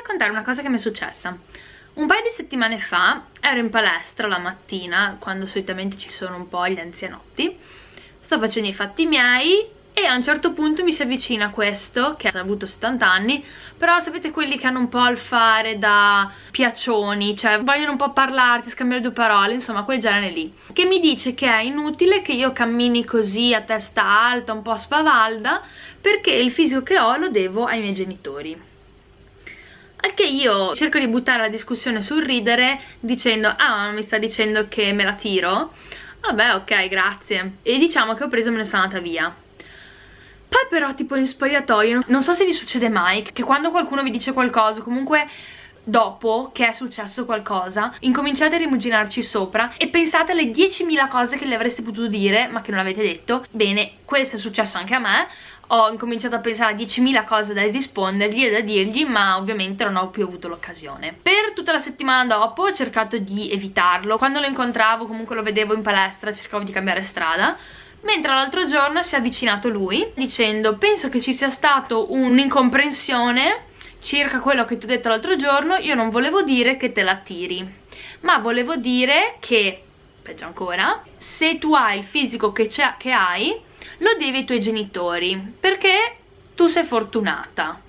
raccontare una cosa che mi è successa. Un paio di settimane fa ero in palestra la mattina quando solitamente ci sono un po' gli anzianotti. Sto facendo i fatti miei e a un certo punto mi si avvicina questo che ha avuto 70 anni. Però sapete quelli che hanno un po' il fare da piaccioni cioè vogliono un po' parlarti, scambiare due parole insomma quel genere lì. Che mi dice che è inutile che io cammini così a testa alta un po' spavalda perché il fisico che ho lo devo ai miei genitori al che io cerco di buttare la discussione sul ridere dicendo ah mi sta dicendo che me la tiro. Vabbè ok grazie. E diciamo che ho preso e me ne sono andata via. Poi però tipo in spogliatoio, non so se vi succede mai, che quando qualcuno vi dice qualcosa, comunque dopo che è successo qualcosa incominciate a rimuginarci sopra e pensate alle 10.000 cose che le avreste potuto dire ma che non avete detto. Bene, questo è successo anche a me ho incominciato a pensare a 10.000 cose da rispondergli e da dirgli ma ovviamente non ho più avuto l'occasione. Per tutta la settimana dopo ho cercato di evitarlo. Quando lo incontravo comunque lo vedevo in palestra cercavo di cambiare strada mentre l'altro giorno si è avvicinato lui dicendo penso che ci sia stato un'incomprensione circa quello che ti ho detto l'altro giorno io non volevo dire che te la tiri ma volevo dire che peggio ancora se tu hai il fisico che, che hai lo devi ai tuoi genitori perché tu sei fortunata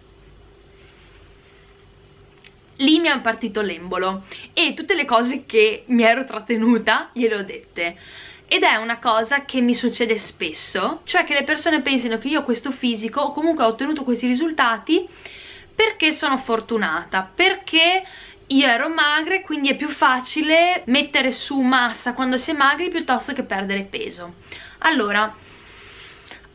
lì mi è partito l'embolo e tutte le cose che mi ero trattenuta gliele ho dette ed è una cosa che mi succede spesso, cioè che le persone pensino che io ho questo fisico o comunque ho ottenuto questi risultati perché sono fortunata, perché io ero magra quindi è più facile mettere su massa quando si è magri piuttosto che perdere peso. Allora,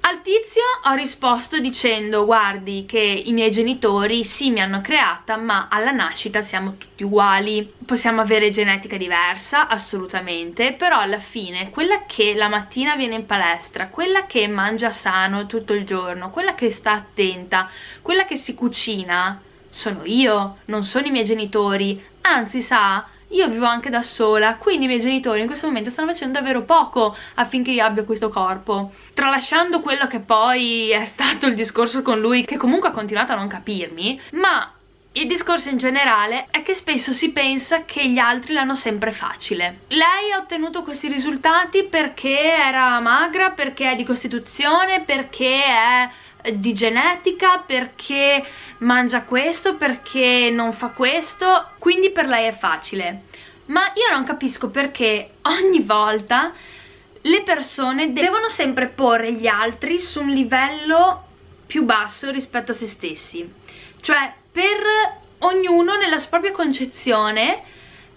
al tizio ho risposto dicendo guardi che i miei genitori sì mi hanno creata ma alla nascita siamo tutti uguali, possiamo avere genetica diversa assolutamente però alla fine quella che la mattina viene in palestra, quella che mangia sano tutto il giorno, quella che sta attenta, quella che si cucina sono io, non sono i miei genitori, anzi sa io vivo anche da sola, quindi i miei genitori in questo momento stanno facendo davvero poco affinché io abbia questo corpo. Tralasciando quello che poi è stato il discorso con lui, che comunque ha continuato a non capirmi, ma il discorso in generale è che spesso si pensa che gli altri l'hanno sempre facile. Lei ha ottenuto questi risultati perché era magra, perché è di costituzione, perché è di genetica, perché mangia questo, perché non fa questo, quindi per lei è facile. Ma io non capisco perché ogni volta le persone devono sempre porre gli altri su un livello più basso rispetto a se stessi. Cioè, per ognuno nella propria concezione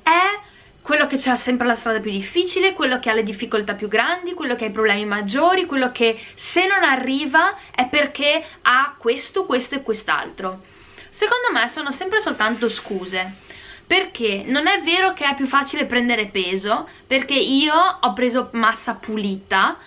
è quello che ha sempre la strada più difficile, quello che ha le difficoltà più grandi, quello che ha i problemi maggiori, quello che se non arriva è perché ha questo, questo e quest'altro. Secondo me sono sempre soltanto scuse, perché non è vero che è più facile prendere peso, perché io ho preso massa pulita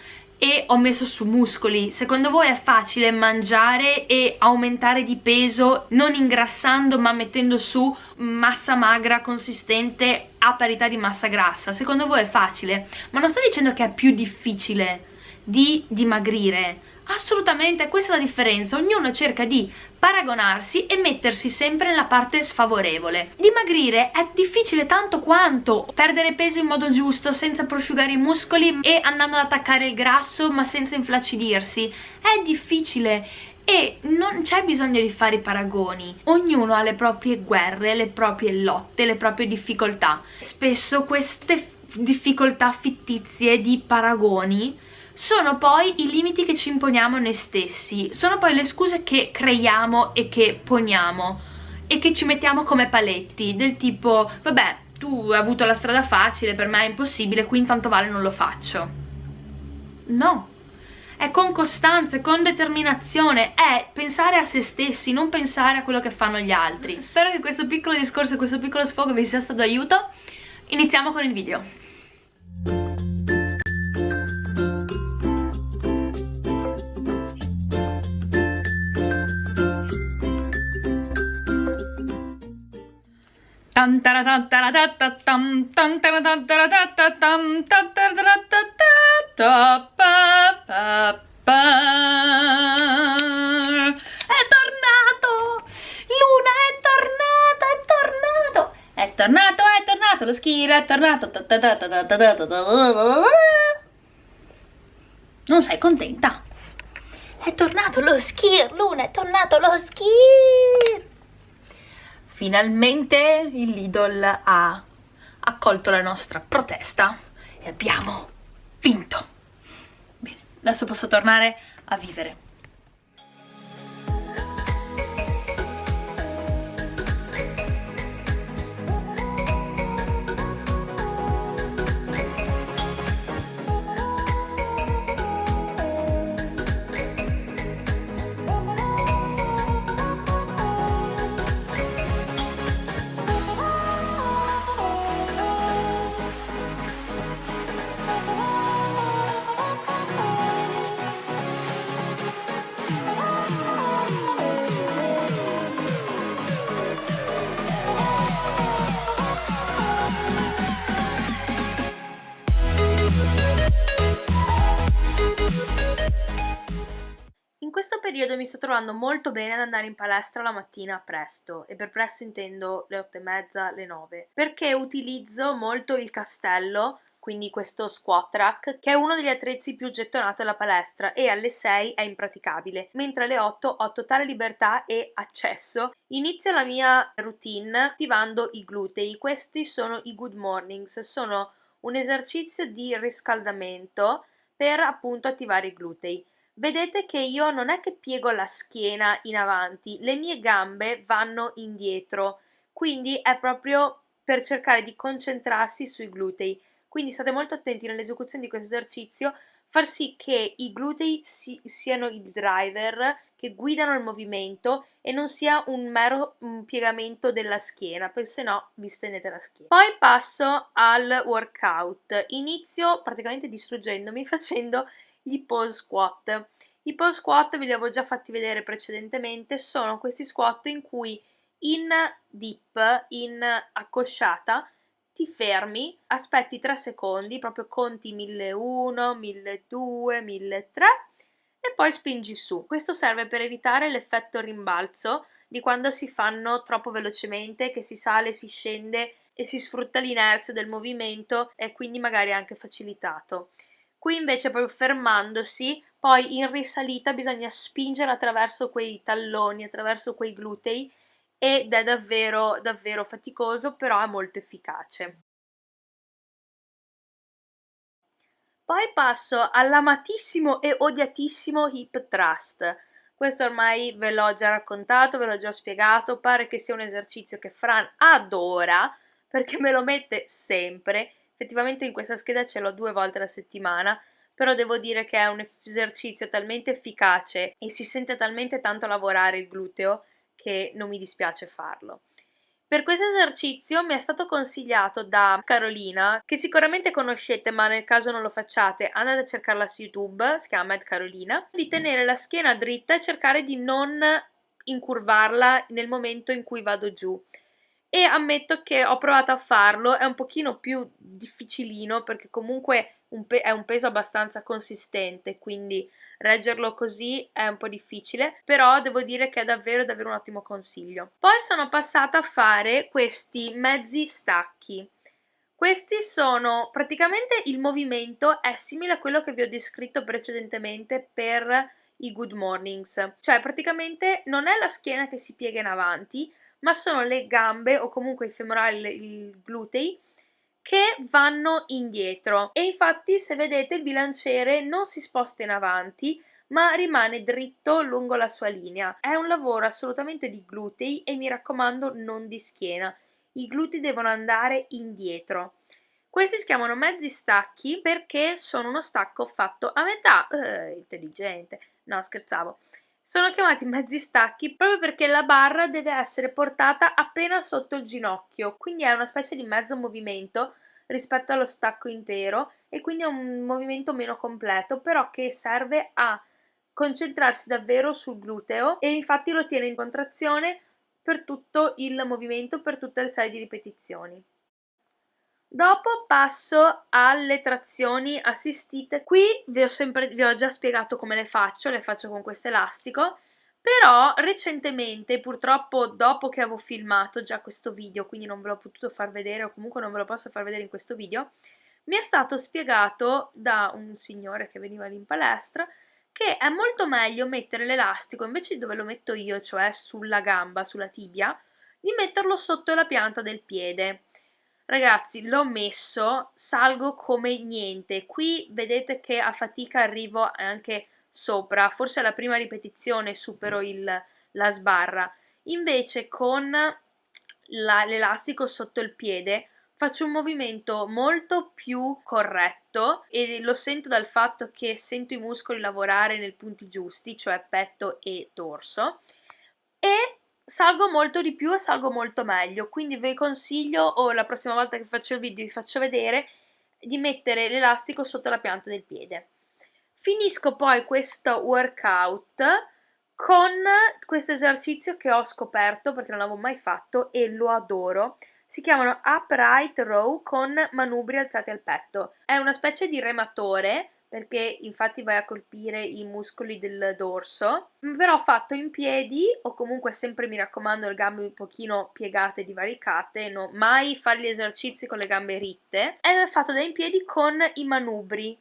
e ho messo su muscoli. Secondo voi è facile mangiare e aumentare di peso non ingrassando ma mettendo su massa magra consistente a parità di massa grassa? Secondo voi è facile? Ma non sto dicendo che è più difficile di dimagrire assolutamente questa è la differenza ognuno cerca di paragonarsi e mettersi sempre nella parte sfavorevole. Dimagrire è difficile tanto quanto perdere peso in modo giusto senza prosciugare i muscoli e andando ad attaccare il grasso ma senza inflaccidirsi. È difficile e non c'è bisogno di fare i paragoni ognuno ha le proprie guerre, le proprie lotte, le proprie difficoltà spesso queste difficoltà fittizie di paragoni sono poi i limiti che ci imponiamo noi stessi, sono poi le scuse che creiamo e che poniamo e che ci mettiamo come paletti, del tipo, vabbè, tu hai avuto la strada facile, per me è impossibile, qui intanto vale non lo faccio. No, è con costanza, con determinazione, è pensare a se stessi, non pensare a quello che fanno gli altri. Spero che questo piccolo discorso, questo piccolo sfogo vi sia stato d'aiuto. Iniziamo con il video. È tornato! Luna è tornato! tornato, è tornato, lo skier è tornato. Non sei contenta? È tornato lo skier, Luna, è tornato lo skier! Finalmente il Lidl ha accolto la nostra protesta e abbiamo vinto. Bene, adesso posso tornare a vivere. Sto trovando molto bene ad andare in palestra la mattina presto e per presto intendo le otto e mezza, le nove perché utilizzo molto il castello quindi questo squat rack, che è uno degli attrezzi più gettonati alla palestra e alle 6 è impraticabile, mentre alle 8 ho totale libertà e accesso. Inizio la mia routine attivando i glutei, questi sono i good mornings, sono un esercizio di riscaldamento per appunto attivare i glutei. Vedete che io non è che piego la schiena in avanti, le mie gambe vanno indietro, quindi è proprio per cercare di concentrarsi sui glutei. Quindi state molto attenti nell'esecuzione di questo esercizio, far sì che i glutei si, siano il driver che guidano il movimento e non sia un mero un piegamento della schiena, perché se no vi stendete la schiena. Poi passo al workout. Inizio praticamente distruggendomi facendo gli pose squat. I pose squat ve li avevo già fatti vedere precedentemente, sono questi squat in cui in dip, in accosciata, ti fermi, aspetti 3 secondi, proprio conti 1001, 1200, 1003 e poi spingi su. Questo serve per evitare l'effetto rimbalzo di quando si fanno troppo velocemente, che si sale, si scende e si sfrutta l'inerzia del movimento e quindi magari anche facilitato. Qui invece proprio fermandosi, poi in risalita bisogna spingere attraverso quei talloni, attraverso quei glutei ed è davvero davvero faticoso, però è molto efficace. Poi passo all'amatissimo e odiatissimo hip thrust. Questo ormai ve l'ho già raccontato, ve l'ho già spiegato, pare che sia un esercizio che Fran adora perché me lo mette sempre effettivamente in questa scheda ce l'ho due volte alla settimana, però devo dire che è un esercizio talmente efficace e si sente talmente tanto lavorare il gluteo che non mi dispiace farlo. Per questo esercizio mi è stato consigliato da Carolina, che sicuramente conoscete, ma nel caso non lo facciate, andate a cercarla su YouTube, si chiama Mad Carolina, di tenere la schiena dritta e cercare di non incurvarla nel momento in cui vado giù e ammetto che ho provato a farlo, è un pochino più difficilino perché comunque un è un peso abbastanza consistente, quindi reggerlo così è un po' difficile, però devo dire che è davvero davvero un ottimo consiglio. Poi sono passata a fare questi mezzi stacchi. Questi sono praticamente il movimento è simile a quello che vi ho descritto precedentemente per i good mornings, cioè praticamente non è la schiena che si piega in avanti, ma sono le gambe o comunque i femorali, i glutei che vanno indietro e infatti se vedete il bilanciere non si sposta in avanti ma rimane dritto lungo la sua linea. È un lavoro assolutamente di glutei e mi raccomando non di schiena. I glutei devono andare indietro. Questi si chiamano mezzi stacchi perché sono uno stacco fatto a metà. Eh, intelligente. No, scherzavo. Sono chiamati mezzi stacchi proprio perché la barra deve essere portata appena sotto il ginocchio, quindi è una specie di mezzo movimento rispetto allo stacco intero e quindi è un movimento meno completo, però che serve a concentrarsi davvero sul gluteo e infatti lo tiene in contrazione per tutto il movimento, per tutte le serie di ripetizioni. Dopo passo alle trazioni assistite. Qui vi ho, sempre, vi ho già spiegato come le faccio, le faccio con questo elastico, però recentemente, purtroppo dopo che avevo filmato già questo video, quindi non ve l'ho potuto far vedere o comunque non ve lo posso far vedere in questo video, mi è stato spiegato da un signore che veniva lì in palestra che è molto meglio mettere l'elastico invece di dove lo metto io, cioè sulla gamba, sulla tibia, di metterlo sotto la pianta del piede. Ragazzi, l'ho messo, salgo come niente. Qui vedete che a fatica arrivo anche sopra, forse alla prima ripetizione supero il, la sbarra. Invece con l'elastico sotto il piede faccio un movimento molto più corretto e lo sento dal fatto che sento i muscoli lavorare nei punti giusti, cioè petto e dorso e salgo molto di più e salgo molto meglio, quindi vi consiglio o la prossima volta che faccio il video vi faccio vedere di mettere l'elastico sotto la pianta del piede. Finisco poi questo workout con questo esercizio che ho scoperto perché non l'avevo mai fatto e lo adoro si chiamano upright row con manubri alzati al petto. È una specie di rematore perché infatti vai a colpire i muscoli del dorso, però fatto in piedi o comunque sempre mi raccomando le gambe un pochino piegate divaricate, no, mai fare gli esercizi con le gambe ritte, è fatto da in piedi con i manubri.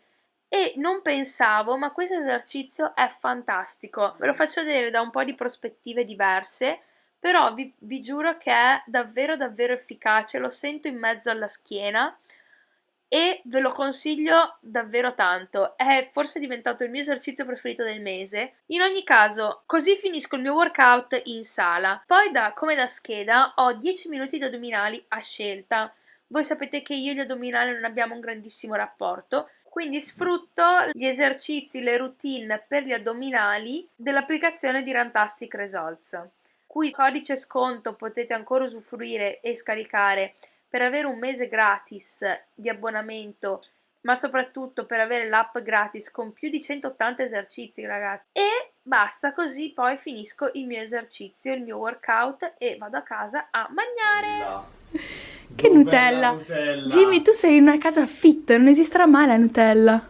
E non pensavo, ma questo esercizio è fantastico. Ve lo faccio vedere da un po' di prospettive diverse però vi, vi giuro che è davvero davvero efficace, lo sento in mezzo alla schiena e ve lo consiglio davvero tanto. È forse diventato il mio esercizio preferito del mese. In ogni caso, così finisco il mio workout in sala. Poi, da, come da scheda, ho 10 minuti di addominali a scelta. Voi sapete che io e gli addominali non abbiamo un grandissimo rapporto, quindi sfrutto gli esercizi, le routine per gli addominali dell'applicazione di Rantastic Results cui codice sconto potete ancora usufruire e scaricare per avere un mese gratis di abbonamento ma soprattutto per avere l'app gratis con più di 180 esercizi ragazzi e basta così poi finisco il mio esercizio il mio workout e vado a casa a mangiare che Nutella. Nutella. Jimmy tu sei in una casa fit non esisterà mai la Nutella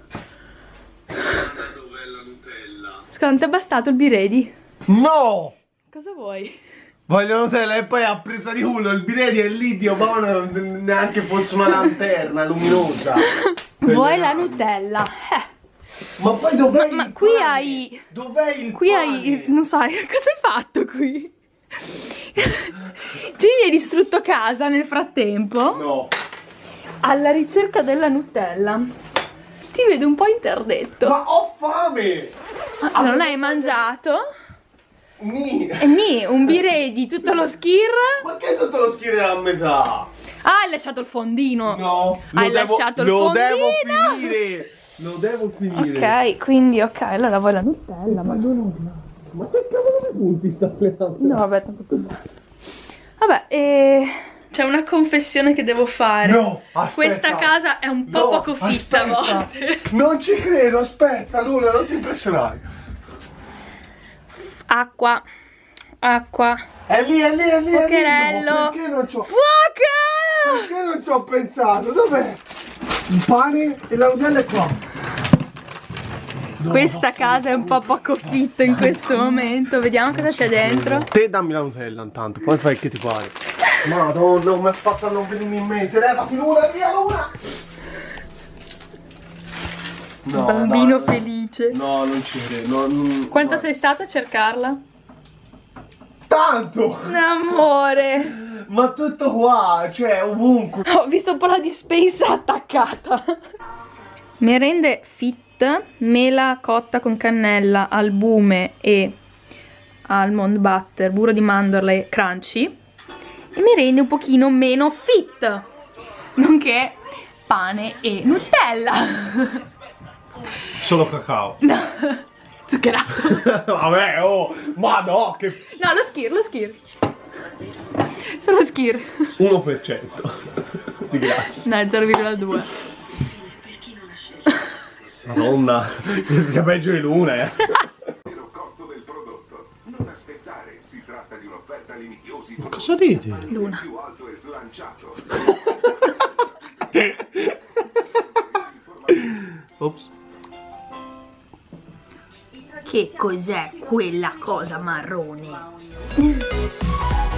dov'è la Nutella secondo te è bastato il biredi? no Cosa vuoi? Voglio Nutella e poi ha preso di culo il biredi e il litio, ma neanche fosse una lanterna luminosa. Vuoi la Nutella? Eh. Ma poi dov'è Ma, ma qui pane? hai... Dov'è il Qui pane? hai... Non so, cosa hai fatto qui? Jimmy hai distrutto casa nel frattempo? No. Alla ricerca della Nutella. Ti vedo un po' interdetto. Ma ho fame! Ma non hai mangiato? Ni. E ni, un biredi, tutto lo skir. Ma che tutto lo skir è a metà? Ah, hai lasciato il fondino. No. Hai devo, lasciato il lo fondino. Lo devo finire. Lo devo finire. Ok, quindi ok, allora vuoi la Nutella, ma Ma che cavolo di punti sta plegando? No, vabbè, tanto Vabbè, e... C'è una confessione che devo fare. No, aspetta. Questa casa è un po' no, poco fitta a volte. Non ci credo, aspetta, Luna, non ti impressionare acqua, acqua. È lì, è lì, è lì. Fuocherello. Perché non. Fuoco! Perché non ci ho pensato? Dov'è? Il pane e la Nutella è qua. No, Questa no, casa no, è un po' poco fitta in questo momento. Vediamo cosa c'è dentro. Te dammi la Nutella intanto, poi fai che ti pare. Madonna, mi ha fatto non venirmi in mente. Levati l'una, via l'una! No, Bambino dai, felice. No, non ci credo. Quanto no. sei stata a cercarla? Tanto! Amore! Ma tutto qua, cioè ovunque. Ho visto un po' la dispensa attaccata. Merende fit, mela cotta con cannella, albume e almond butter, burro di mandorla e crunchy. E merende un pochino meno fit, nonché pane e Nutella. Solo cacao. No. Zuccherato. Vabbè, oh, ma no, che... No, lo skir, lo skir. Solo skir. 1% di grassi. No, è 0,2. Madonna, sia peggio di luna, eh. Ma cosa ridi? Luna. Che cos'è quella cosa marrone?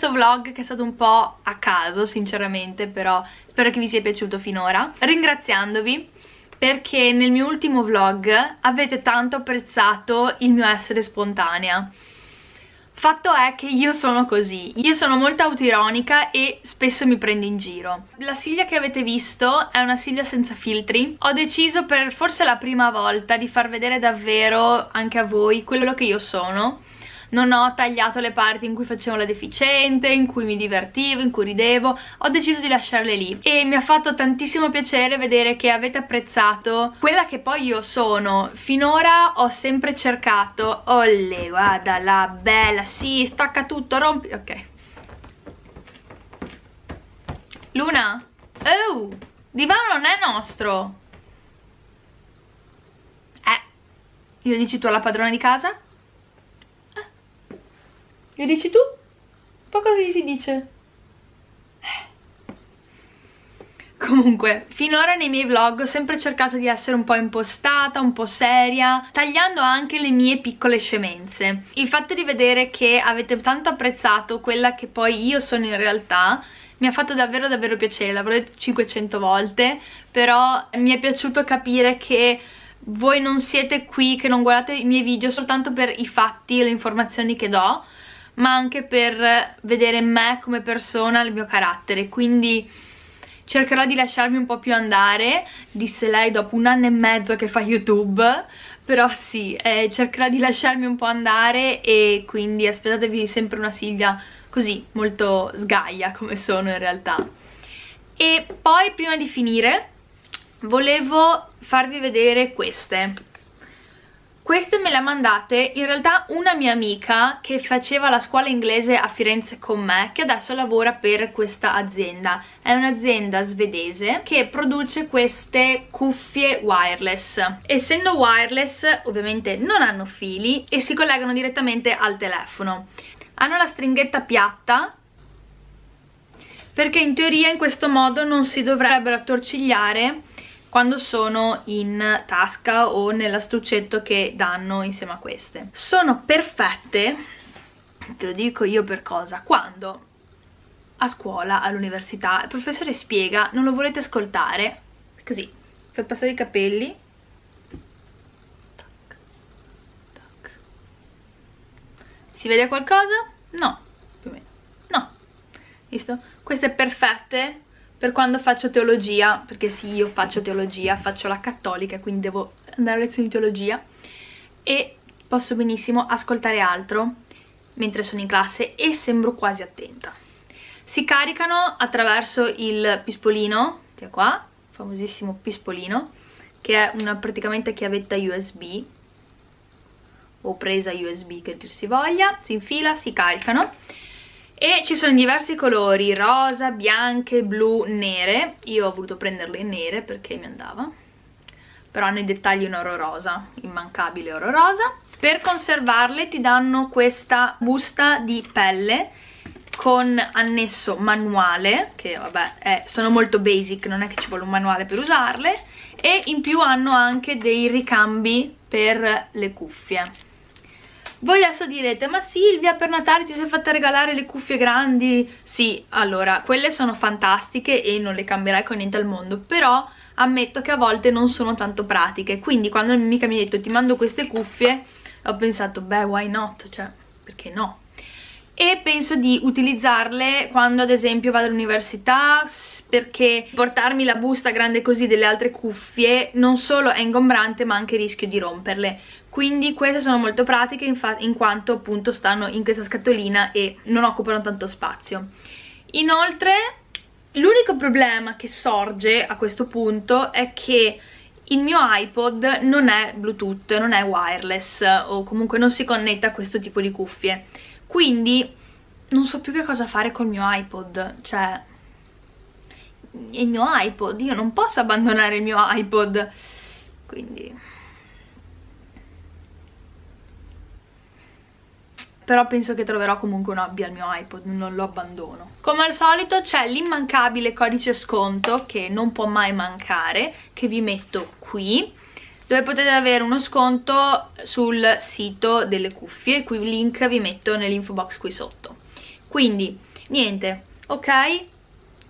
questo vlog che è stato un po' a caso sinceramente però spero che vi sia piaciuto finora ringraziandovi perché nel mio ultimo vlog avete tanto apprezzato il mio essere spontanea Fatto è che io sono così, io sono molto autoironica e spesso mi prendo in giro. La Silvia che avete visto è una Silvia senza filtri. Ho deciso per forse la prima volta di far vedere davvero anche a voi quello che io sono non ho tagliato le parti in cui facevo la deficiente, in cui mi divertivo, in cui ridevo, ho deciso di lasciarle lì e mi ha fatto tantissimo piacere vedere che avete apprezzato quella che poi io sono. Finora ho sempre cercato, olle guarda la bella, sì stacca tutto, rompi, ok. Luna, oh, divano non è nostro. Eh, io dici tu alla padrona di casa? Che dici tu? Poi cosa si dice? Comunque, finora nei miei vlog ho sempre cercato di essere un po' impostata, un po' seria, tagliando anche le mie piccole scemenze. Il fatto di vedere che avete tanto apprezzato quella che poi io sono in realtà mi ha fatto davvero davvero piacere, l'avrò detto 500 volte, però mi è piaciuto capire che voi non siete qui, che non guardate i miei video soltanto per i fatti e le informazioni che do, ma anche per vedere me come persona, il mio carattere, quindi cercherò di lasciarmi un po' più andare, disse lei dopo un anno e mezzo che fa YouTube, però sì, eh, cercherò di lasciarmi un po' andare e quindi aspettatevi sempre una Silvia così, molto sgaia come sono in realtà. E poi prima di finire volevo farvi vedere queste queste me le ha mandate in realtà una mia amica che faceva la scuola inglese a Firenze con me che adesso lavora per questa azienda. È un'azienda svedese che produce queste cuffie wireless. Essendo wireless ovviamente non hanno fili e si collegano direttamente al telefono. Hanno la stringhetta piatta perché in teoria in questo modo non si dovrebbero attorcigliare quando sono in tasca o nell'astuccetto che danno insieme a queste. Sono perfette, te lo dico io per cosa, quando a scuola, all'università, il professore spiega, non lo volete ascoltare, così, fai passare i capelli, tac, tac. si vede qualcosa? No, più o meno, no, visto? Queste perfette per quando faccio teologia, perché sì, io faccio teologia, faccio la cattolica, quindi devo andare a lezioni di teologia, e posso benissimo ascoltare altro mentre sono in classe e sembro quasi attenta. Si caricano attraverso il pispolino, che è qua, famosissimo pispolino, che è una praticamente chiavetta USB, o presa USB che dir si voglia, si infila, si caricano, e ci sono diversi colori, rosa, bianche, blu, nere. Io ho voluto prenderle nere perché mi andava. Però nei dettagli un oro rosa, immancabile oro rosa. Per conservarle ti danno questa busta di pelle con annesso manuale che vabbè è, sono molto basic non è che ci vuole un manuale per usarle. E in più hanno anche dei ricambi per le cuffie voi adesso direte, ma Silvia per Natale ti sei fatta regalare le cuffie grandi? Sì, allora, quelle sono fantastiche e non le cambierai con niente al mondo, però ammetto che a volte non sono tanto pratiche. Quindi quando la mia amica mi ha detto ti mando queste cuffie ho pensato beh why not, cioè perché no? E penso di utilizzarle quando ad esempio vado all'università perché portarmi la busta grande così delle altre cuffie non solo è ingombrante ma anche rischio di romperle quindi queste sono molto pratiche in quanto appunto stanno in questa scatolina e non occupano tanto spazio. Inoltre l'unico problema che sorge a questo punto è che il mio iPod non è Bluetooth, non è wireless o comunque non si connetta a questo tipo di cuffie. Quindi non so più che cosa fare col mio iPod cioè il mio iPod, io non posso abbandonare il mio iPod. Quindi però penso che troverò comunque un hobby al mio iPod, non lo abbandono. Come al solito c'è l'immancabile codice sconto che non può mai mancare, che vi metto qui, dove potete avere uno sconto sul sito delle cuffie, il link vi metto nell'info box qui sotto. Quindi, niente, ok?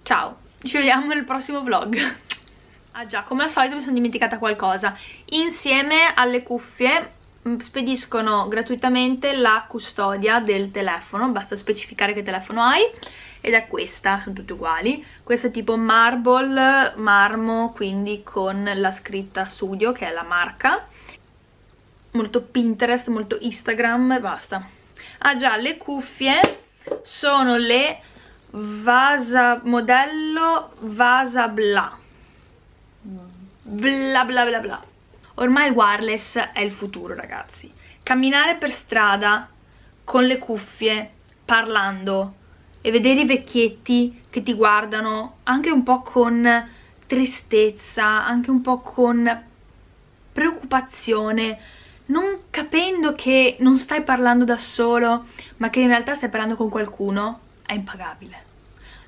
Ciao, ci vediamo nel prossimo vlog. Ah già, come al solito mi sono dimenticata qualcosa. Insieme alle cuffie spediscono gratuitamente la custodia del telefono, basta specificare che telefono hai ed è questa, sono tutte uguali. Questa è tipo marble, marmo, quindi con la scritta studio che è la marca. Molto Pinterest, molto Instagram e basta. Ah già, le cuffie sono le Vasa modello Vasa Bla bla bla bla bla Ormai il wireless è il futuro ragazzi. Camminare per strada con le cuffie, parlando e vedere i vecchietti che ti guardano anche un po' con tristezza, anche un po' con preoccupazione, non capendo che non stai parlando da solo, ma che in realtà stai parlando con qualcuno, è impagabile.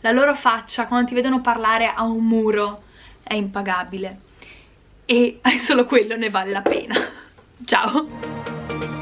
La loro faccia, quando ti vedono parlare a un muro, è impagabile e solo quello ne vale la pena. Ciao!